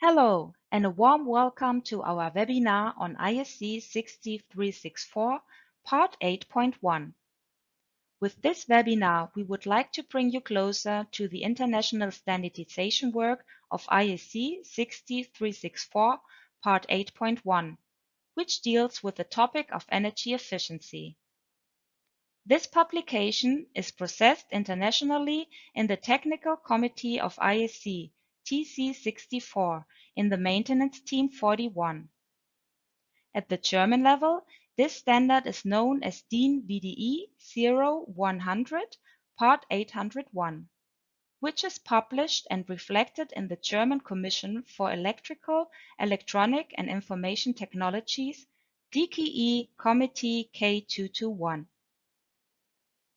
Hello, and a warm welcome to our webinar on IEC 60364, Part 8.1. With this webinar, we would like to bring you closer to the international standardization work of IEC 60364, Part 8.1, which deals with the topic of energy efficiency. This publication is processed internationally in the Technical Committee of IEC TC64 in the Maintenance Team 41. At the German level, this standard is known as DIN VDE 0100 Part 801, which is published and reflected in the German Commission for Electrical, Electronic and Information Technologies DKE Committee K221.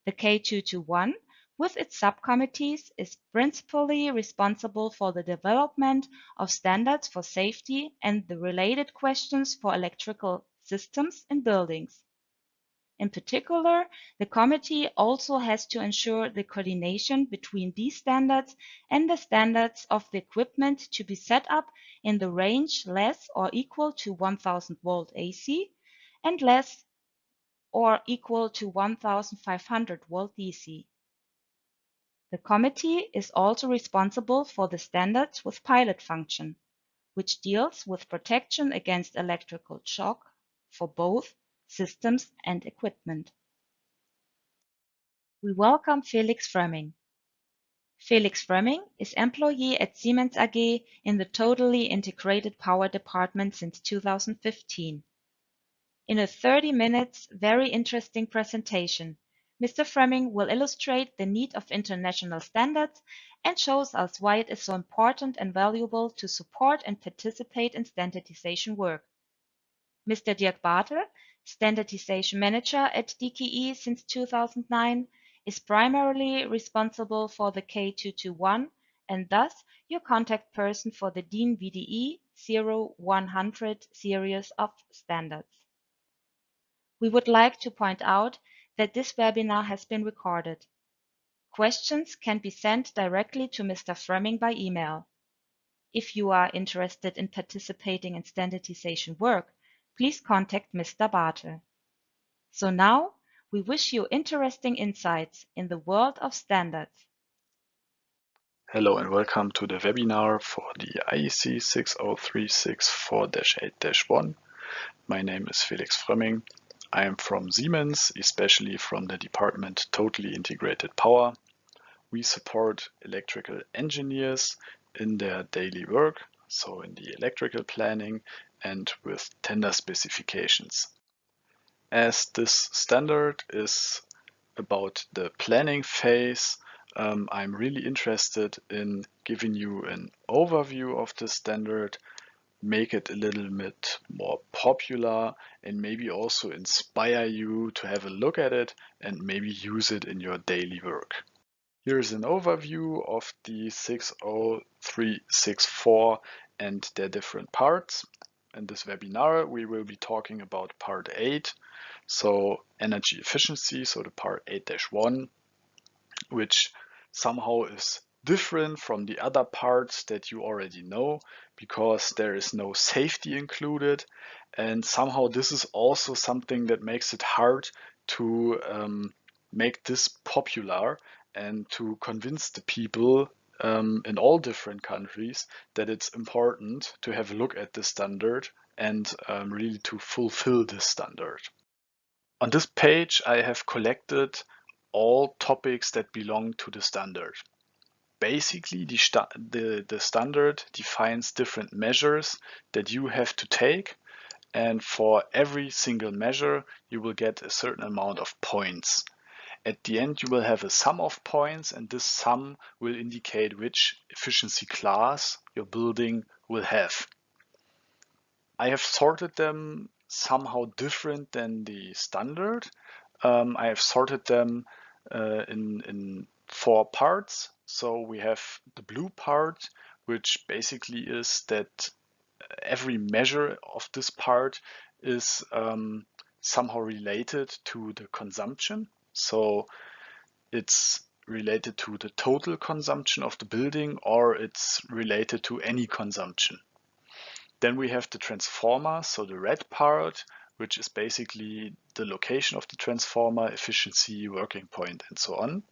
The K221, with its subcommittees, is principally responsible for the development of standards for safety and the related questions for electrical systems in buildings. In particular, the committee also has to ensure the coordination between these standards and the standards of the equipment to be set up in the range less or equal to 1000 volt AC and less or equal to 1500 volt DC. The committee is also responsible for the standards with pilot function, which deals with protection against electrical shock for both systems and equipment. We welcome Felix Frömming. Felix Frömming is employee at Siemens AG in the Totally Integrated Power Department since 2015. In a 30 minutes very interesting presentation, Mr. Frömming will illustrate the need of international standards and shows us why it is so important and valuable to support and participate in standardization work. Mr. Dirk Bartel, Standardization Manager at DKE since 2009, is primarily responsible for the K221 and thus your contact person for the DIN VDE 0100 series of standards. We would like to point out that this webinar has been recorded. Questions can be sent directly to Mr. Frömming by email. If you are interested in participating in standardization work, please contact Mr. Bartel. So now, we wish you interesting insights in the world of standards. Hello and welcome to the webinar for the IEC 60364-8-1. My name is Felix Frömming I am from Siemens, especially from the department Totally Integrated Power. We support electrical engineers in their daily work, so in the electrical planning and with tender specifications. As this standard is about the planning phase, um, I'm really interested in giving you an overview of the standard make it a little bit more popular and maybe also inspire you to have a look at it and maybe use it in your daily work. Here's an overview of the 60364 and their different parts. In this webinar, we will be talking about part 8, so energy efficiency, so the part 8-1, which somehow is different from the other parts that you already know because there is no safety included and somehow this is also something that makes it hard to um, make this popular and to convince the people um, in all different countries that it's important to have a look at the standard and um, really to fulfill this standard. On this page I have collected all topics that belong to the standard basically the, the, the standard defines different measures that you have to take and for every single measure you will get a certain amount of points. At the end you will have a sum of points and this sum will indicate which efficiency class your building will have. I have sorted them somehow different than the standard. Um, I have sorted them uh, in, in four parts. So we have the blue part, which basically is that every measure of this part is um, somehow related to the consumption. So it's related to the total consumption of the building or it's related to any consumption. Then we have the transformer, so the red part, which is basically the location of the transformer, efficiency, working point, and so on.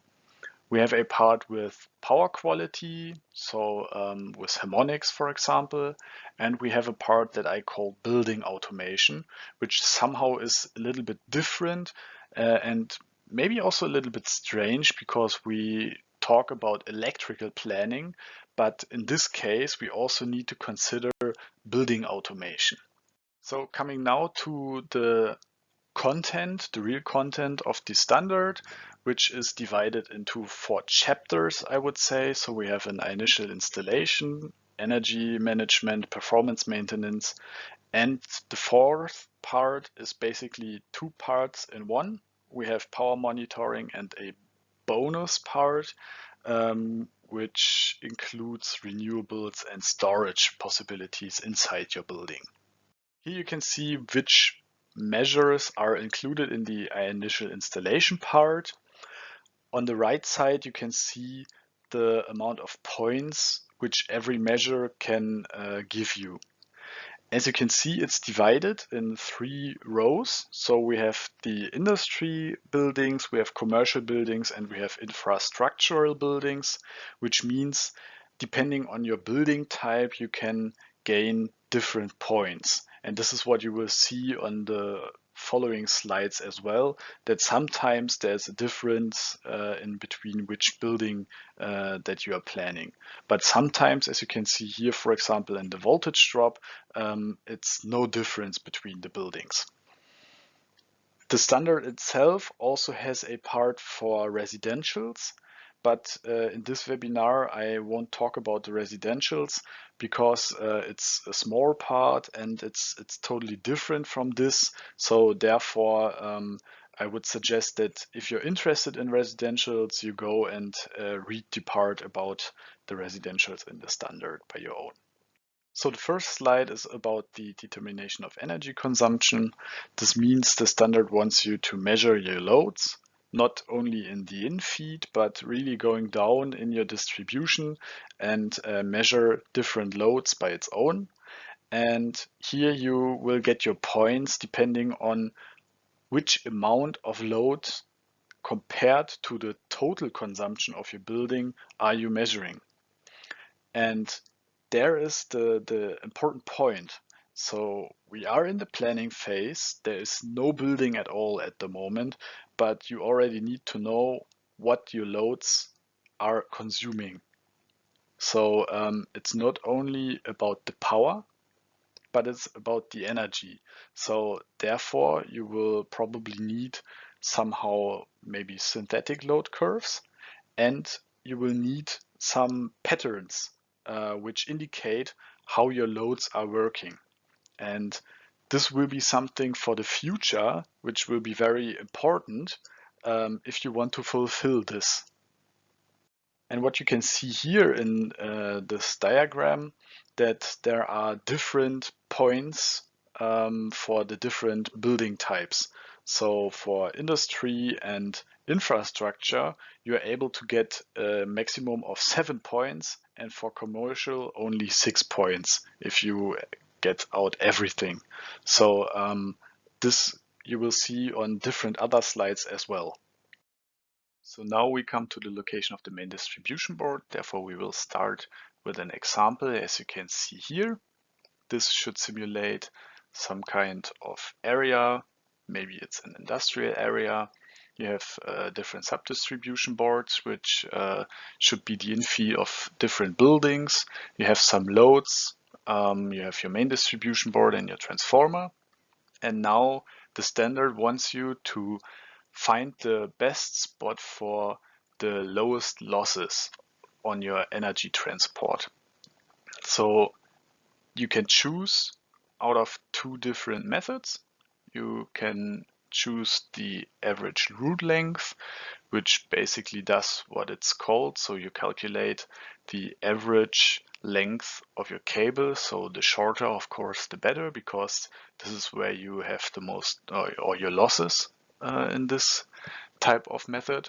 We have a part with power quality, so um, with harmonics, for example, and we have a part that I call building automation, which somehow is a little bit different uh, and maybe also a little bit strange because we talk about electrical planning, but in this case, we also need to consider building automation. So coming now to the content, the real content of the standard, which is divided into four chapters, I would say. So we have an initial installation, energy management, performance maintenance, and the fourth part is basically two parts in one. We have power monitoring and a bonus part, um, which includes renewables and storage possibilities inside your building. Here you can see which measures are included in the initial installation part. On the right side, you can see the amount of points which every measure can uh, give you. As you can see, it's divided in three rows. So we have the industry buildings, we have commercial buildings, and we have infrastructural buildings, which means depending on your building type, you can gain different points. And this is what you will see on the following slides as well, that sometimes there's a difference uh, in between which building uh, that you are planning. But sometimes, as you can see here, for example, in the voltage drop, um, it's no difference between the buildings. The standard itself also has a part for residentials. But uh, in this webinar, I won't talk about the residentials because uh, it's a small part and it's it's totally different from this. So therefore, um, I would suggest that if you're interested in residentials, you go and uh, read the part about the residentials in the standard by your own. So the first slide is about the determination of energy consumption. This means the standard wants you to measure your loads not only in the in-feed, but really going down in your distribution and uh, measure different loads by its own. And here you will get your points depending on which amount of load compared to the total consumption of your building are you measuring. And there is the, the important point. So we are in the planning phase. There is no building at all at the moment, but you already need to know what your loads are consuming. So um, it's not only about the power, but it's about the energy. So therefore you will probably need somehow maybe synthetic load curves and you will need some patterns uh, which indicate how your loads are working. And this will be something for the future, which will be very important um, if you want to fulfill this. And what you can see here in uh, this diagram, that there are different points um, for the different building types. So for industry and infrastructure, you're able to get a maximum of seven points and for commercial only six points if you get out everything. So um, this you will see on different other slides as well. So now we come to the location of the main distribution board. Therefore, we will start with an example, as you can see here. This should simulate some kind of area. Maybe it's an industrial area. You have uh, different sub-distribution boards, which uh, should be the infeed of different buildings. You have some loads um, you have your main distribution board and your transformer. And now the standard wants you to find the best spot for the lowest losses on your energy transport. So you can choose out of two different methods. You can choose the average route length, which basically does what it's called. So you calculate the average length of your cable. So the shorter, of course, the better, because this is where you have the most uh, or your losses uh, in this type of method.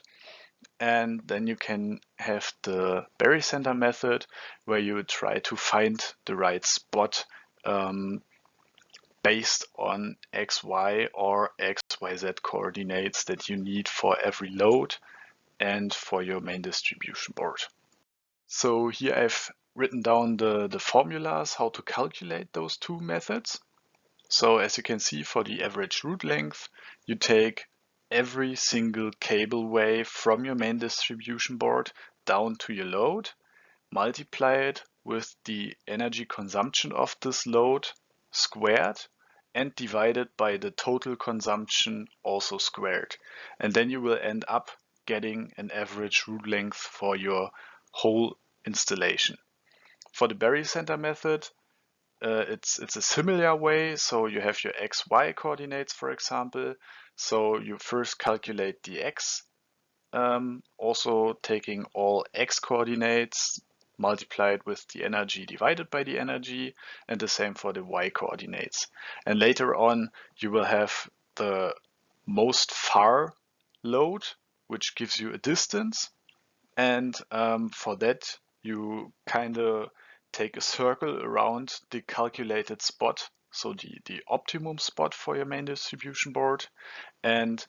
And then you can have the barycenter method where you try to find the right spot um, based on XY or XYZ coordinates that you need for every load and for your main distribution board. So here I've written down the, the formulas, how to calculate those two methods. So as you can see for the average route length, you take every single cable way from your main distribution board down to your load, multiply it with the energy consumption of this load squared and divided by the total consumption also squared. And then you will end up getting an average route length for your whole installation. For the barycenter method, uh, it's it's a similar way. So you have your x, y coordinates, for example. So you first calculate the x, um, also taking all x coordinates multiplied with the energy divided by the energy, and the same for the y coordinates. And later on, you will have the most far load, which gives you a distance. And um, for that, you kind of take a circle around the calculated spot, so the, the optimum spot for your main distribution board. And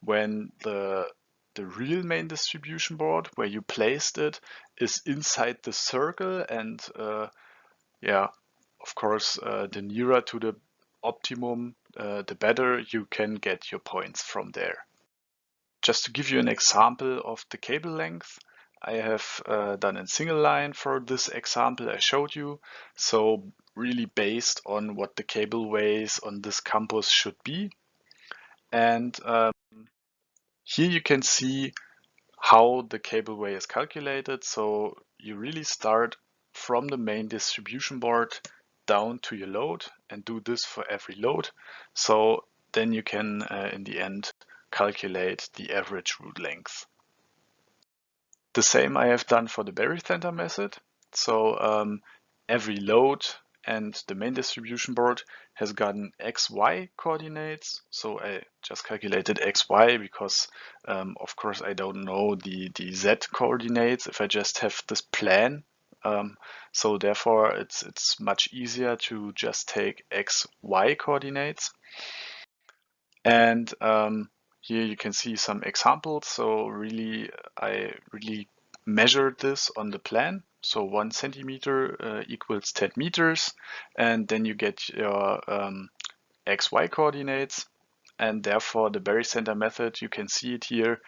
when the the real main distribution board where you placed it is inside the circle and uh, yeah of course uh, the nearer to the optimum uh, the better you can get your points from there. Just to give you an example of the cable length I have uh, done in single line for this example I showed you. So really based on what the cable ways on this campus should be. And um, here you can see how the cable way is calculated. So you really start from the main distribution board down to your load and do this for every load. So then you can, uh, in the end, calculate the average route length. The same I have done for the barycenter method. So um, every load and the main distribution board has gotten XY coordinates. So I just calculated XY because um, of course I don't know the, the Z coordinates if I just have this plan. Um, so therefore it's, it's much easier to just take XY coordinates. And um, here you can see some examples. So really, I really measured this on the plan. So one centimeter uh, equals 10 meters. And then you get your um, XY coordinates. And therefore the barycenter method, you can see it here,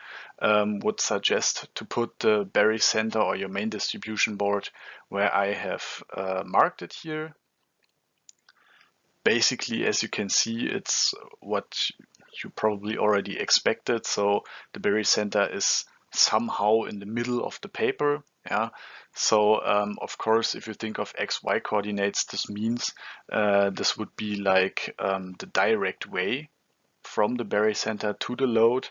um, would suggest to put the barycenter or your main distribution board where I have uh, marked it here. Basically, as you can see, it's what you probably already expected. So the barycenter is somehow in the middle of the paper. Yeah. So um, of course, if you think of x, y coordinates, this means uh, this would be like um, the direct way from the barycenter to the load.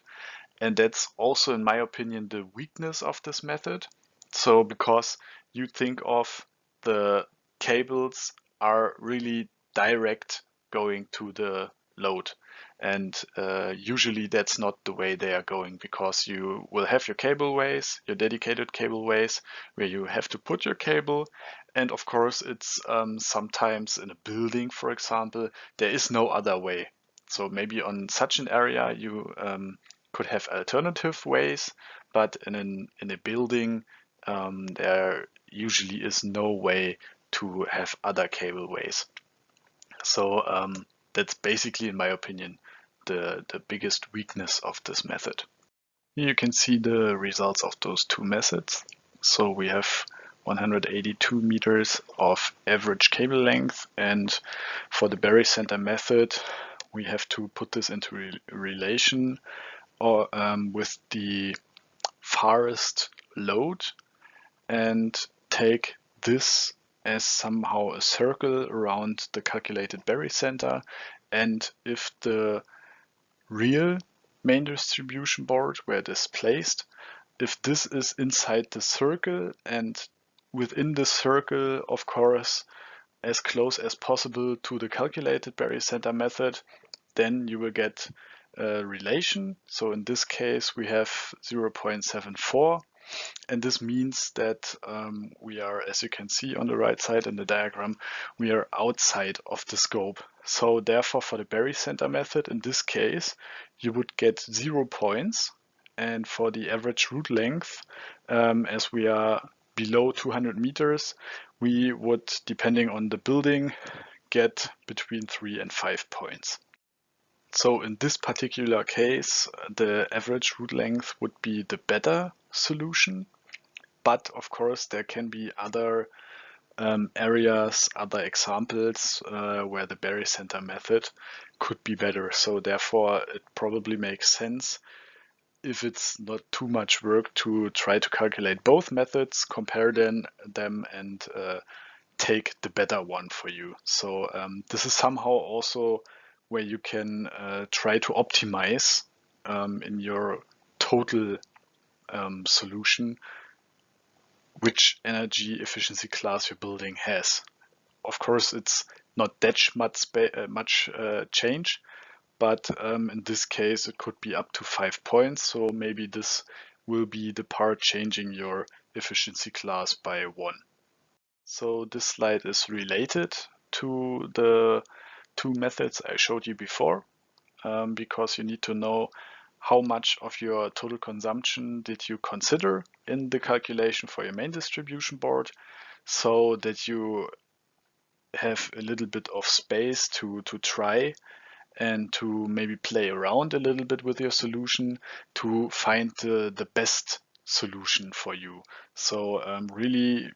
And that's also, in my opinion, the weakness of this method. So because you think of the cables are really direct going to the load. And uh, usually that's not the way they are going because you will have your cableways, your dedicated cableways, where you have to put your cable. And of course, it's um, sometimes in a building, for example, there is no other way. So maybe on such an area, you um, could have alternative ways, but in, an, in a building, um, there usually is no way to have other cableways. So um, that's basically, in my opinion, the, the biggest weakness of this method. Here you can see the results of those two methods. So we have 182 meters of average cable length and for the barycenter method we have to put this into re relation or um, with the farthest load and take this as somehow a circle around the calculated barycenter and if the real main distribution board where it is placed, if this is inside the circle and within the circle, of course, as close as possible to the calculated barycenter method, then you will get a relation. So in this case, we have 0.74. And this means that um, we are, as you can see on the right side in the diagram, we are outside of the scope. So therefore, for the barycenter method, in this case, you would get zero points. And for the average route length, um, as we are below 200 meters, we would, depending on the building, get between three and five points. So in this particular case, the average route length would be the better solution. But of course, there can be other um, areas, other examples uh, where the barycenter method could be better. So therefore, it probably makes sense if it's not too much work to try to calculate both methods, compare them, them and uh, take the better one for you. So um, this is somehow also where you can uh, try to optimize um, in your total um, solution which energy efficiency class your building has. Of course, it's not that much, uh, much uh, change, but um, in this case, it could be up to five points. So maybe this will be the part changing your efficiency class by one. So this slide is related to the two methods I showed you before um, because you need to know how much of your total consumption did you consider in the calculation for your main distribution board so that you have a little bit of space to, to try and to maybe play around a little bit with your solution to find the, the best solution for you. So um, really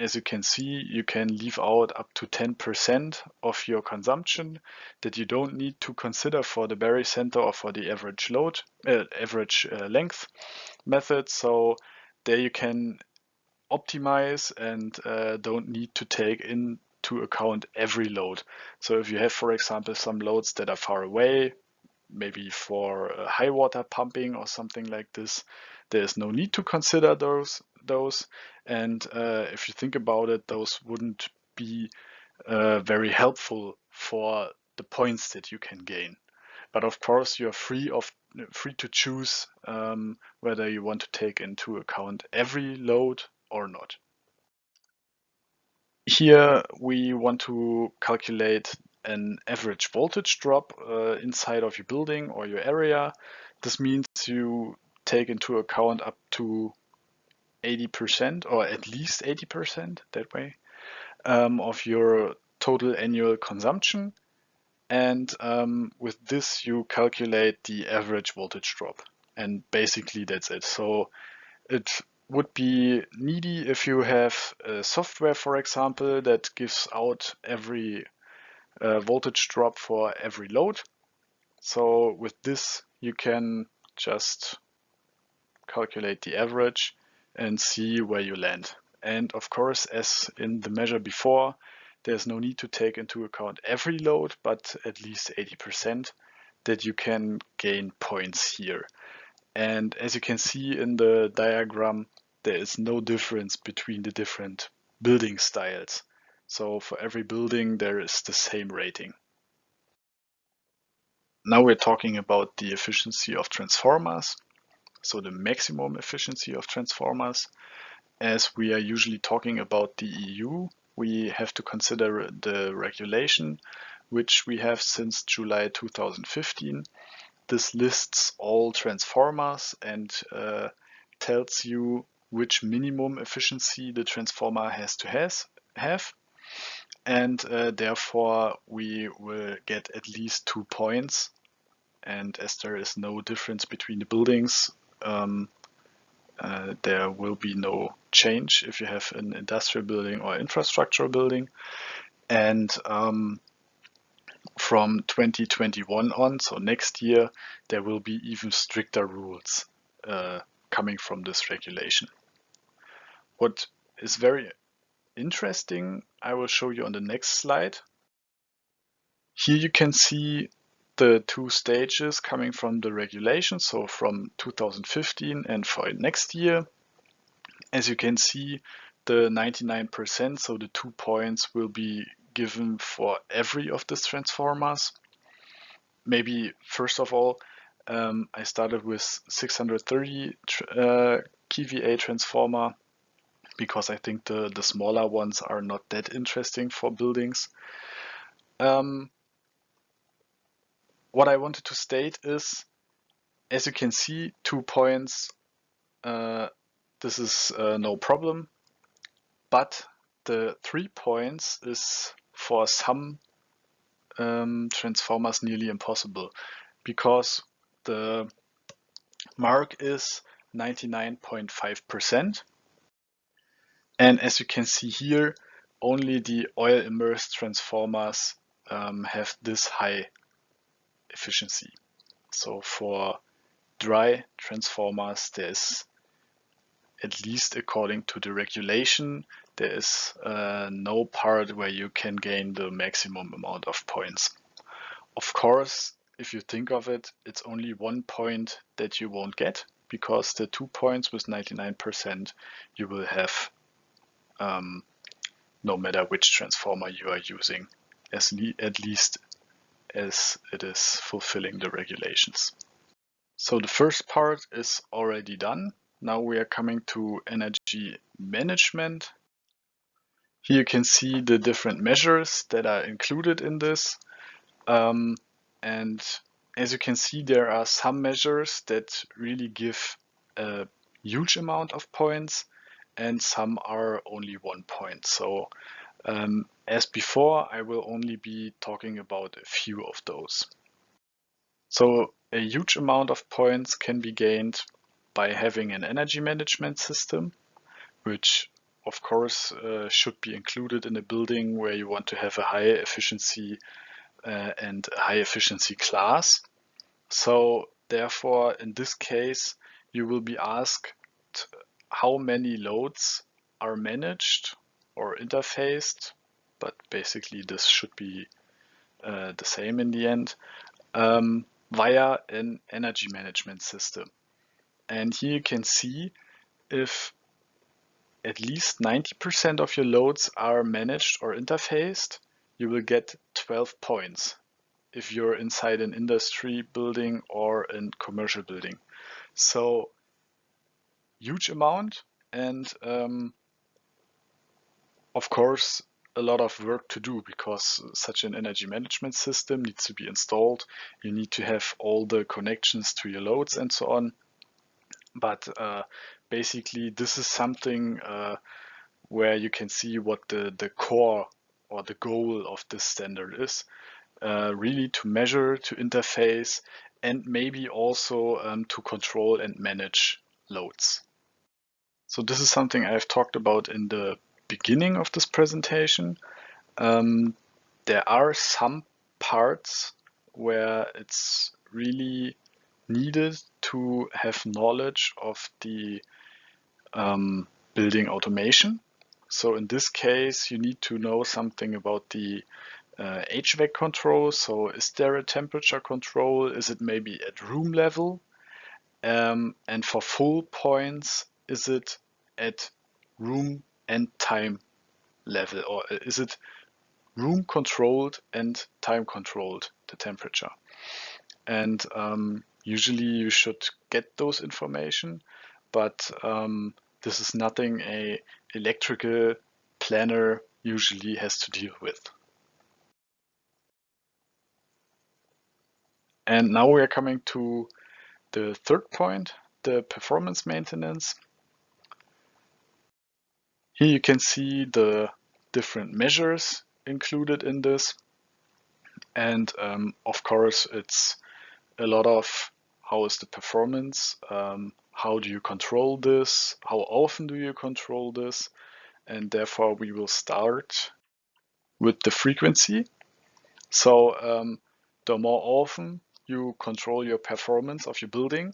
as you can see, you can leave out up to 10% of your consumption that you don't need to consider for the barycenter or for the average load, uh, average uh, length method. So there you can optimize and uh, don't need to take into account every load. So if you have, for example, some loads that are far away, maybe for high water pumping or something like this, there's no need to consider those those. And uh, if you think about it, those wouldn't be uh, very helpful for the points that you can gain. But of course, you're free of free to choose um, whether you want to take into account every load or not. Here we want to calculate an average voltage drop uh, inside of your building or your area. This means you take into account up to 80% or at least 80% that way um, of your total annual consumption. And um, with this, you calculate the average voltage drop. And basically that's it. So it would be needy if you have a software, for example, that gives out every uh, voltage drop for every load. So with this, you can just calculate the average and see where you land. And of course, as in the measure before, there's no need to take into account every load, but at least 80% that you can gain points here. And as you can see in the diagram, there is no difference between the different building styles. So for every building, there is the same rating. Now we're talking about the efficiency of transformers so the maximum efficiency of transformers. As we are usually talking about the EU, we have to consider the regulation, which we have since July 2015. This lists all transformers and uh, tells you which minimum efficiency the transformer has to has, have. And uh, therefore, we will get at least two points. And as there is no difference between the buildings, um, uh, there will be no change if you have an industrial building or infrastructure building. And um, from 2021 on, so next year, there will be even stricter rules uh, coming from this regulation. What is very interesting, I will show you on the next slide. Here you can see the two stages coming from the regulation, so from 2015 and for next year. As you can see, the 99%, so the two points will be given for every of these transformers. Maybe first of all, um, I started with 630 uh, kVA transformer because I think the, the smaller ones are not that interesting for buildings. Um, what I wanted to state is, as you can see, two points, uh, this is uh, no problem, but the three points is for some um, transformers nearly impossible because the mark is 99.5%. And as you can see here, only the oil immersed transformers um, have this high efficiency. So for dry transformers, there's at least according to the regulation, there is uh, no part where you can gain the maximum amount of points. Of course, if you think of it, it's only one point that you won't get because the two points with 99% you will have um, no matter which transformer you are using, as le at least as it is fulfilling the regulations. So the first part is already done. Now we are coming to energy management. Here you can see the different measures that are included in this. Um, and as you can see, there are some measures that really give a huge amount of points and some are only one point. So um, as before, I will only be talking about a few of those. So a huge amount of points can be gained by having an energy management system, which of course uh, should be included in a building where you want to have a high efficiency uh, and high efficiency class. So therefore, in this case, you will be asked how many loads are managed or interfaced, but basically this should be uh, the same in the end, um, via an energy management system. And here you can see if at least 90% of your loads are managed or interfaced, you will get 12 points if you're inside an industry building or a commercial building. So huge amount and um, of course a lot of work to do because such an energy management system needs to be installed. You need to have all the connections to your loads and so on. But uh, basically this is something uh, where you can see what the, the core or the goal of this standard is. Uh, really to measure, to interface, and maybe also um, to control and manage loads. So this is something I've talked about in the beginning of this presentation. Um, there are some parts where it's really needed to have knowledge of the um, building automation. So in this case, you need to know something about the uh, HVAC control. So is there a temperature control? Is it maybe at room level? Um, and for full points, is it at room and time level or is it room controlled and time controlled the temperature? And um, usually you should get those information, but um, this is nothing a electrical planner usually has to deal with. And now we are coming to the third point, the performance maintenance. Here you can see the different measures included in this. And um, of course, it's a lot of how is the performance, um, how do you control this, how often do you control this, and therefore we will start with the frequency. So um, the more often you control your performance of your building,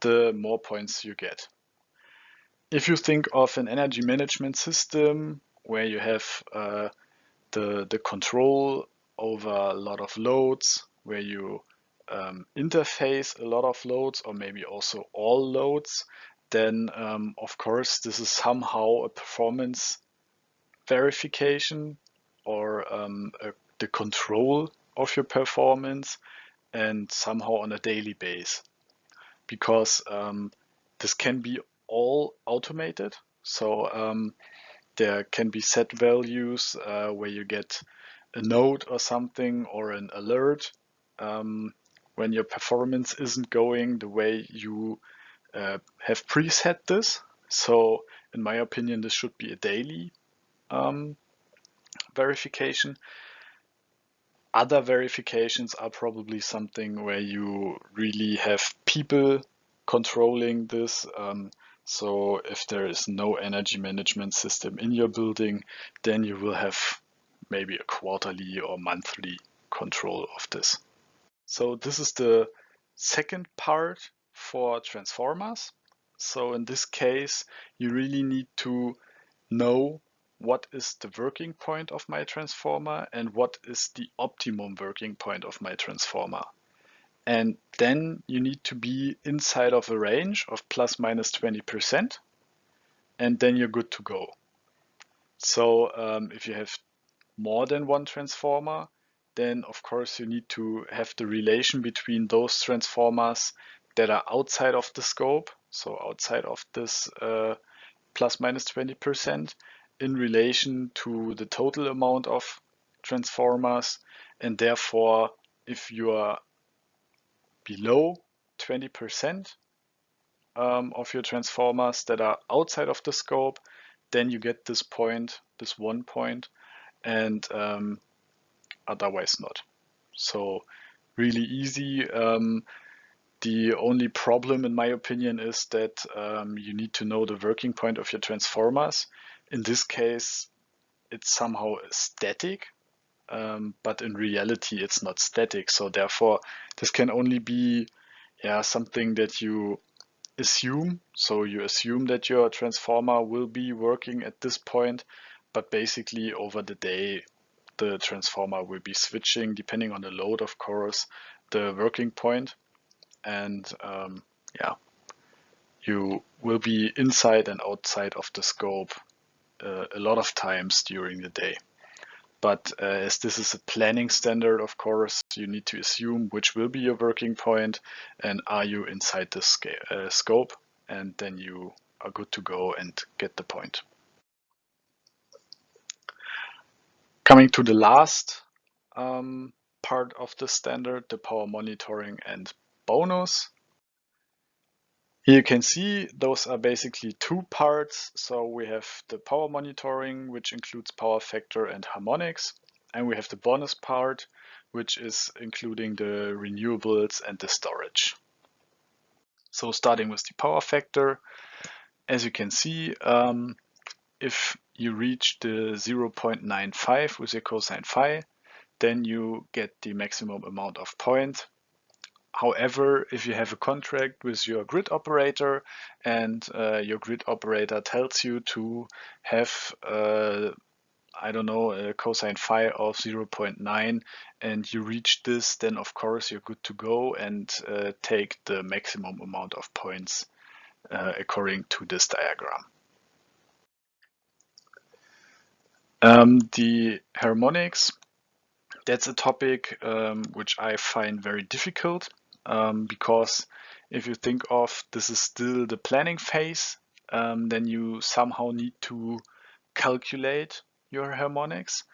the more points you get. If you think of an energy management system where you have uh, the, the control over a lot of loads, where you um, interface a lot of loads or maybe also all loads, then um, of course this is somehow a performance verification or um, a, the control of your performance and somehow on a daily base. Because um, this can be all automated. So um, there can be set values uh, where you get a note or something or an alert um, when your performance isn't going the way you uh, have preset this. So in my opinion, this should be a daily um, verification. Other verifications are probably something where you really have people controlling this. Um, so if there is no energy management system in your building, then you will have maybe a quarterly or monthly control of this. So this is the second part for transformers. So in this case, you really need to know what is the working point of my transformer and what is the optimum working point of my transformer. And then you need to be inside of a range of plus minus 20%, and then you're good to go. So um, if you have more than one transformer, then of course you need to have the relation between those transformers that are outside of the scope, so outside of this uh, plus minus 20% in relation to the total amount of transformers. And therefore, if you are below 20% um, of your transformers that are outside of the scope, then you get this point, this one point, and um, otherwise not. So really easy. Um, the only problem, in my opinion, is that um, you need to know the working point of your transformers. In this case, it's somehow static, um, but in reality, it's not static. So therefore, this can only be yeah, something that you assume. So you assume that your transformer will be working at this point, but basically over the day, the transformer will be switching, depending on the load, of course, the working point and um, yeah, you will be inside and outside of the scope uh, a lot of times during the day. But uh, as this is a planning standard, of course, you need to assume which will be your working point and are you inside the uh, scope and then you are good to go and get the point. Coming to the last um, part of the standard, the power monitoring and bonus. Here you can see those are basically two parts. So we have the power monitoring, which includes power factor and harmonics. And we have the bonus part, which is including the renewables and the storage. So starting with the power factor, as you can see, um, if you reach the 0.95 with your cosine phi, then you get the maximum amount of points However, if you have a contract with your grid operator and uh, your grid operator tells you to have, uh, I don't know, a cosine phi of 0.9 and you reach this, then of course you're good to go and uh, take the maximum amount of points uh, according to this diagram. Um, the harmonics, that's a topic um, which I find very difficult um, because if you think of this is still the planning phase, um, then you somehow need to calculate your harmonics.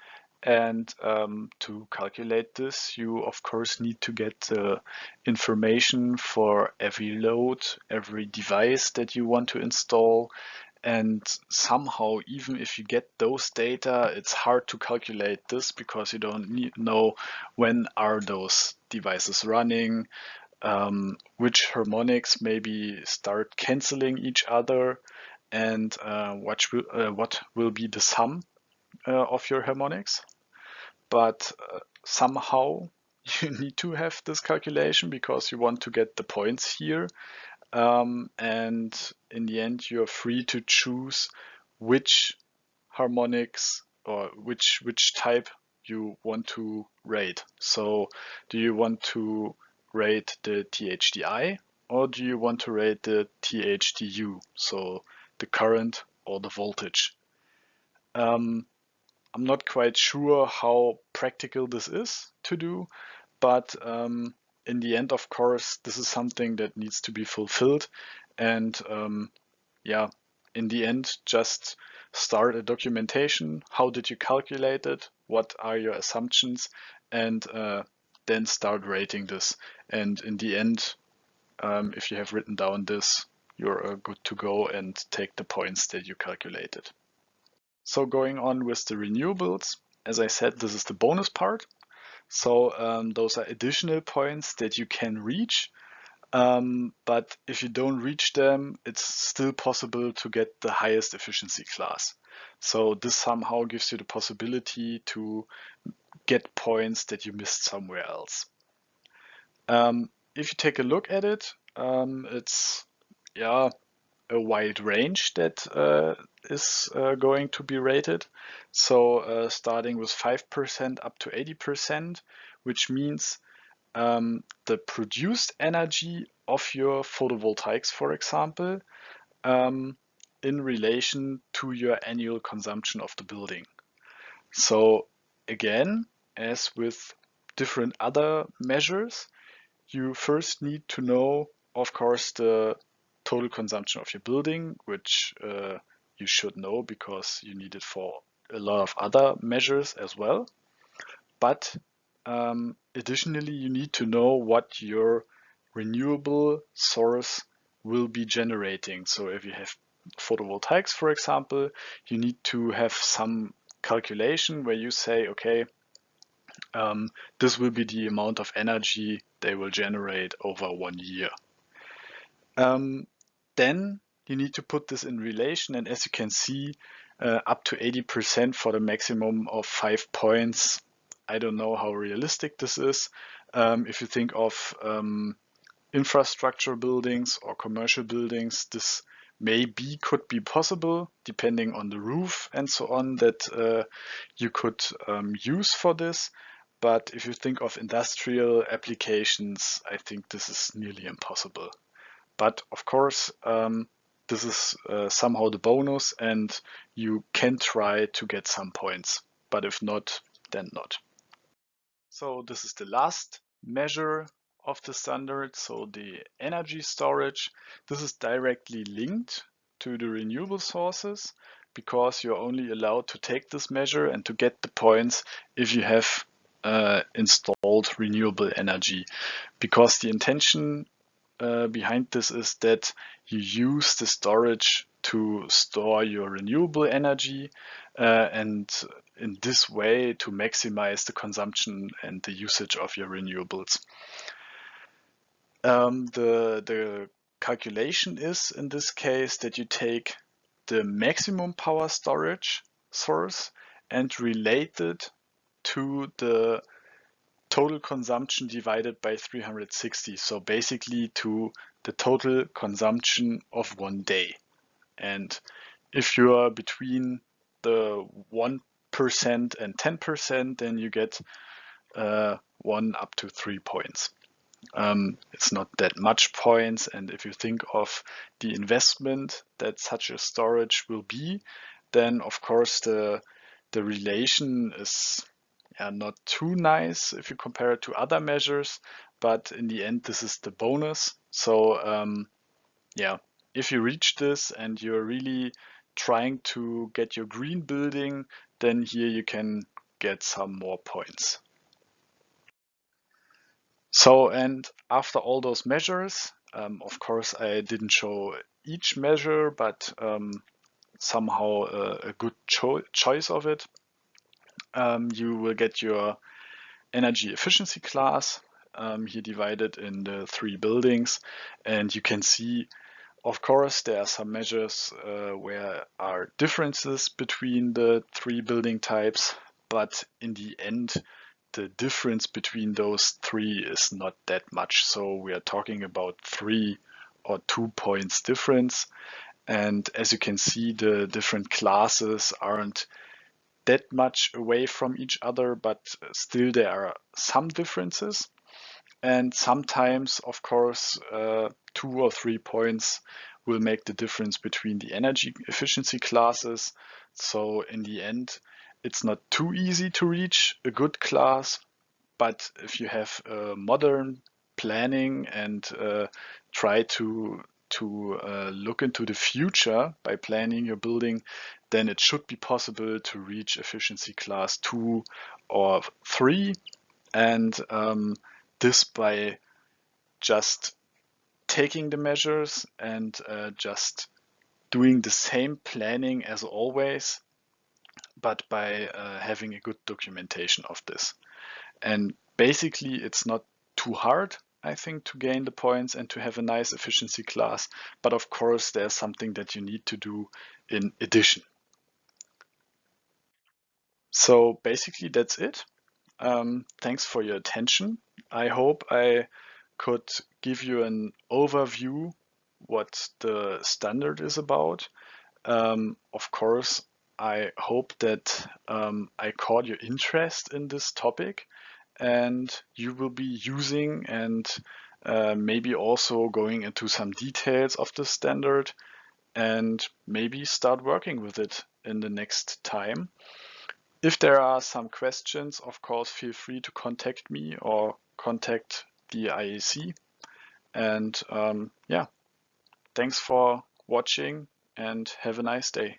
And um, to calculate this, you of course need to get the information for every load, every device that you want to install. And somehow, even if you get those data, it's hard to calculate this because you don't need, know when are those devices running, um, which harmonics maybe start canceling each other, and uh, what, will, uh, what will be the sum uh, of your harmonics. But uh, somehow you need to have this calculation because you want to get the points here. Um, and in the end, you're free to choose which harmonics or which which type you want to rate. So do you want to rate the THDI or do you want to rate the THDU, so the current or the voltage? Um, I'm not quite sure how practical this is to do, but um, in the end, of course, this is something that needs to be fulfilled. And um, yeah, in the end, just start a documentation. How did you calculate it? What are your assumptions? And uh, then start rating this. And in the end, um, if you have written down this, you're uh, good to go and take the points that you calculated. So going on with the renewables, as I said, this is the bonus part. So um, those are additional points that you can reach. Um, but if you don't reach them, it's still possible to get the highest efficiency class. So this somehow gives you the possibility to get points that you missed somewhere else. Um, if you take a look at it, um, it's yeah a wide range that uh, is uh, going to be rated. So uh, starting with 5% up to 80%, which means um, the produced energy of your photovoltaics, for example, um, in relation to your annual consumption of the building. So again, as with different other measures, you first need to know, of course, the total consumption of your building, which uh, you should know because you need it for a lot of other measures as well. But um, additionally, you need to know what your renewable source will be generating. So if you have photovoltaics, for example, you need to have some calculation where you say, okay, um, this will be the amount of energy they will generate over one year. Um, then you need to put this in relation. And as you can see, uh, up to 80% for the maximum of five points. I don't know how realistic this is. Um, if you think of um, infrastructure buildings or commercial buildings, this maybe could be possible depending on the roof and so on that uh, you could um, use for this. But if you think of industrial applications, I think this is nearly impossible. But of course, um, this is uh, somehow the bonus and you can try to get some points. But if not, then not. So this is the last measure of the standard. So the energy storage, this is directly linked to the renewable sources because you're only allowed to take this measure and to get the points if you have uh, installed renewable energy because the intention uh, behind this is that you use the storage to store your renewable energy uh, and in this way to maximize the consumption and the usage of your renewables. Um, the, the calculation is in this case that you take the maximum power storage source and relate it to the total consumption divided by 360. So basically to the total consumption of one day. And if you are between the 1% and 10%, then you get uh, one up to three points. Um, it's not that much points. And if you think of the investment that such a storage will be, then of course the, the relation is yeah, not too nice if you compare it to other measures, but in the end, this is the bonus. So um, yeah, if you reach this and you're really trying to get your green building, then here you can get some more points. So, and after all those measures, um, of course, I didn't show each measure, but um, somehow uh, a good cho choice of it um, you will get your energy efficiency class um, here divided in the three buildings. And you can see, of course, there are some measures uh, where are differences between the three building types, but in the end, the difference between those three is not that much. So we are talking about three or two points difference. And as you can see, the different classes aren't that much away from each other, but still there are some differences. And sometimes, of course, uh, two or three points will make the difference between the energy efficiency classes. So in the end, it's not too easy to reach a good class, but if you have modern planning and uh, try to to uh, look into the future by planning your building, then it should be possible to reach efficiency class 2 or 3. And um, this by just taking the measures and uh, just doing the same planning as always, but by uh, having a good documentation of this. And basically, it's not too hard, I think, to gain the points and to have a nice efficiency class. But of course, there's something that you need to do in addition. So basically, that's it. Um, thanks for your attention. I hope I could give you an overview what the standard is about. Um, of course, I hope that um, I caught your interest in this topic and you will be using and uh, maybe also going into some details of the standard and maybe start working with it in the next time. If there are some questions, of course, feel free to contact me or contact the IAC. And um, yeah, thanks for watching and have a nice day.